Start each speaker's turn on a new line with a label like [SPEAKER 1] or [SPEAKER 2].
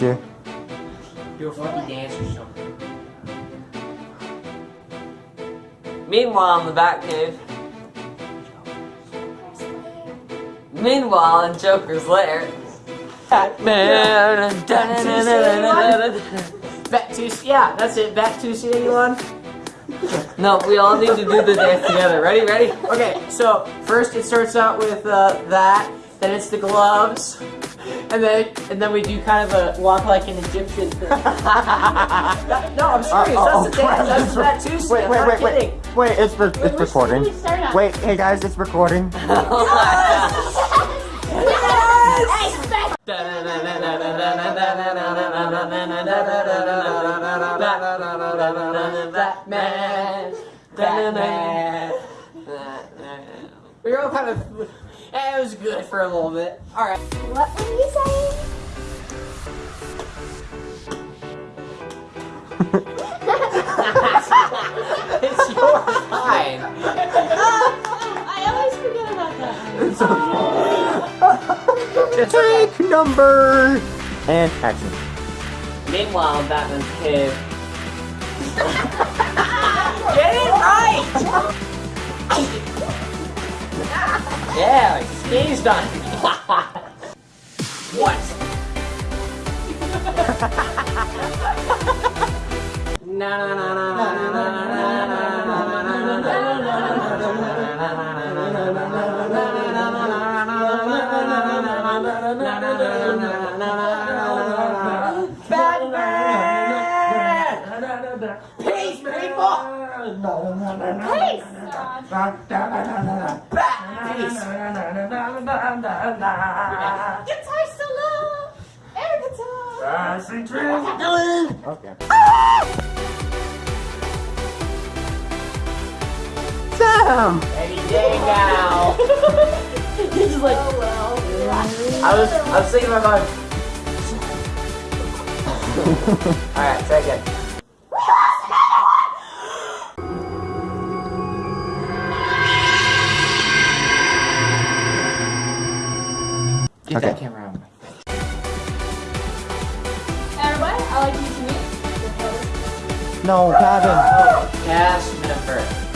[SPEAKER 1] Yeah.
[SPEAKER 2] Do a funky dance or something. Meanwhile, in the Batcave. Meanwhile, in Joker's lair. Batman.
[SPEAKER 3] Back to yeah, that's it. Back to see anyone?
[SPEAKER 2] No, we all need to do the dance together. Ready? Ready?
[SPEAKER 3] Okay, so first it starts out with uh, that, then it's the gloves, and then and then we do kind of a walk like an Egyptian thing. no, I'm serious.
[SPEAKER 1] oh,
[SPEAKER 3] that's the dance. That's that too.
[SPEAKER 1] Wait,
[SPEAKER 3] I'm
[SPEAKER 1] wait,
[SPEAKER 3] not
[SPEAKER 1] wait, wait.
[SPEAKER 3] kidding.
[SPEAKER 1] Wait, it's, re- it's
[SPEAKER 4] Which
[SPEAKER 1] recording.
[SPEAKER 4] one do we start on?
[SPEAKER 1] Wait, hey guys, it's recording.
[SPEAKER 2] Oh my
[SPEAKER 4] Hey, back.
[SPEAKER 3] Batman. Batman. We were all kind of. It was good for a little bit. All right.
[SPEAKER 4] What were you saying?
[SPEAKER 3] It's your time.
[SPEAKER 4] I always forget about that.
[SPEAKER 1] Take number and action.
[SPEAKER 2] Meanwhile, Batman's cave. Yeah, sneezed on.
[SPEAKER 3] What? Na na na na na na Batman! Peace, people!
[SPEAKER 4] Guitar solo. Air guitar.
[SPEAKER 1] Okay. Sam!
[SPEAKER 3] Any day now.
[SPEAKER 4] He's just like, oh well.
[SPEAKER 3] I was, I was thinking about. All right, say Get
[SPEAKER 1] Okay.
[SPEAKER 3] that camera out of my
[SPEAKER 4] Everybody, I like you to meet.
[SPEAKER 1] No, Kevin.
[SPEAKER 2] Cash Minifert.